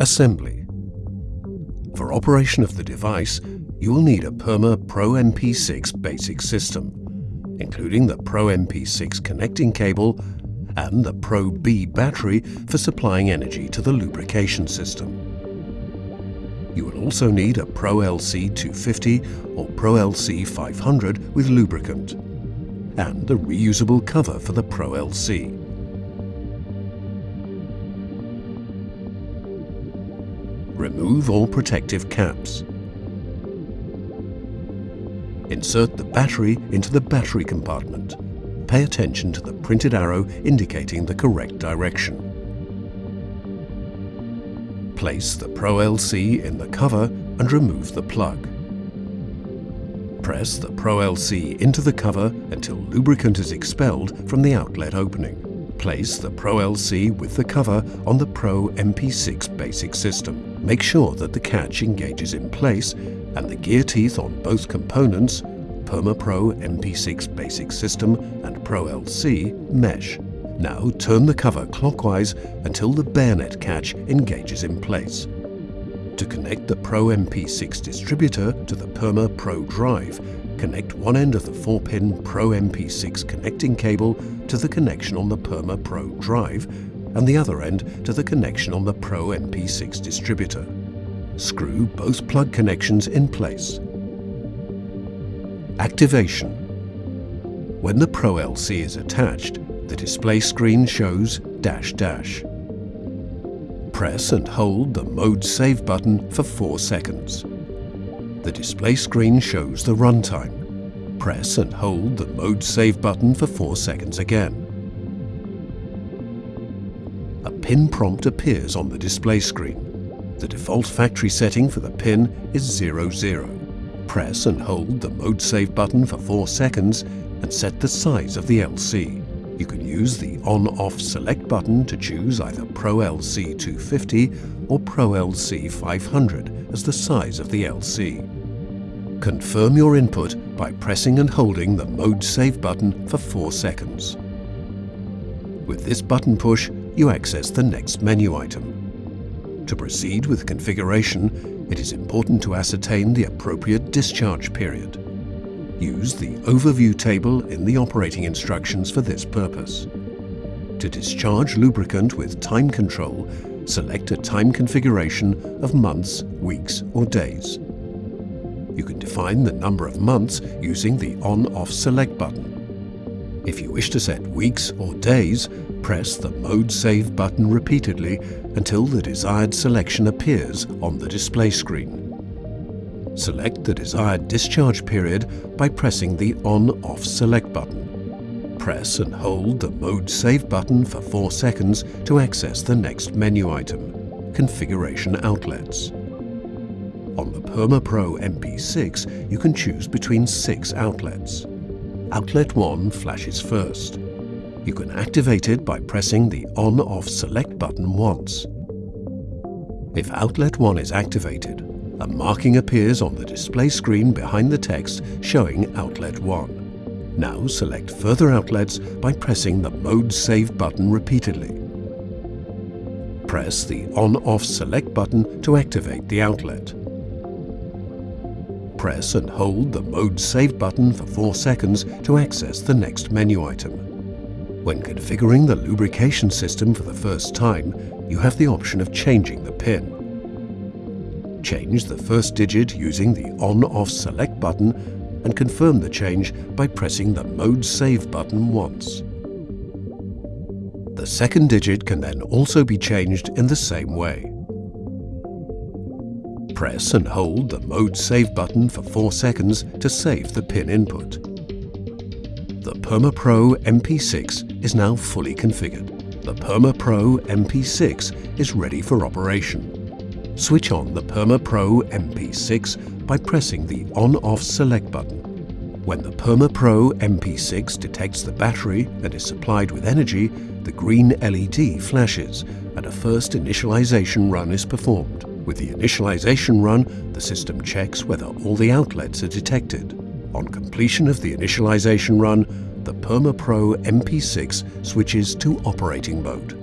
Assembly. For operation of the device, you will need a Perma Pro MP6 basic system, including the Pro MP6 connecting cable and the Pro B battery for supplying energy to the lubrication system. You will also need a Pro LC 250 or Pro LC 500 with lubricant and the reusable cover for the Pro LC. Remove all protective caps. Insert the battery into the battery compartment. Pay attention to the printed arrow indicating the correct direction. Place the Pro LC in the cover and remove the plug. Press the Pro LC into the cover until lubricant is expelled from the outlet opening. Place the Pro LC with the cover on the Pro MP6 basic system. Make sure that the catch engages in place and the gear teeth on both components, PermaPro MP6 basic system and Pro LC, mesh. Now turn the cover clockwise until the bayonet catch engages in place. To connect the Pro MP6 distributor to the Perma Pro drive, connect one end of the 4-pin Pro MP6 connecting cable to the connection on the Perma Pro drive and the other end to the connection on the Pro MP6 distributor. Screw both plug connections in place. Activation. When the Pro LC is attached, the display screen shows dash dash. Press and hold the Mode Save button for 4 seconds. The display screen shows the runtime. Press and hold the Mode Save button for 4 seconds again. Pin prompt appears on the display screen. The default factory setting for the pin is 00. Press and hold the Mode Save button for 4 seconds and set the size of the LC. You can use the on-off select button to choose either Pro LC 250 or Pro LC 500 as the size of the LC. Confirm your input by pressing and holding the Mode Save button for 4 seconds. With this button push, you access the next menu item. To proceed with configuration, it is important to ascertain the appropriate discharge period. Use the overview table in the operating instructions for this purpose. To discharge lubricant with time control, select a time configuration of months, weeks or days. You can define the number of months using the on-off select button. If you wish to set weeks or days, press the Mode Save button repeatedly until the desired selection appears on the display screen. Select the desired discharge period by pressing the On-Off Select button. Press and hold the Mode Save button for 4 seconds to access the next menu item, Configuration Outlets. On the PermaPro MP6, you can choose between six outlets. Outlet 1 flashes first. You can activate it by pressing the On-Off Select button once. If Outlet 1 is activated, a marking appears on the display screen behind the text showing Outlet 1. Now select further outlets by pressing the Mode Save button repeatedly. Press the On-Off Select button to activate the outlet. Press and hold the Mode Save button for 4 seconds to access the next menu item. When configuring the lubrication system for the first time, you have the option of changing the pin. Change the first digit using the On-Off Select button and confirm the change by pressing the Mode Save button once. The second digit can then also be changed in the same way. Press and hold the Mode Save button for 4 seconds to save the pin input. The PermaPro MP6 is now fully configured. The PermaPro MP6 is ready for operation switch on the PermaPro MP6 by pressing the On-Off Select button. When the PermaPro MP6 detects the battery and is supplied with energy, the green LED flashes and a first initialization run is performed. With the initialization run, the system checks whether all the outlets are detected. On completion of the initialization run, the PermaPro MP6 switches to operating mode.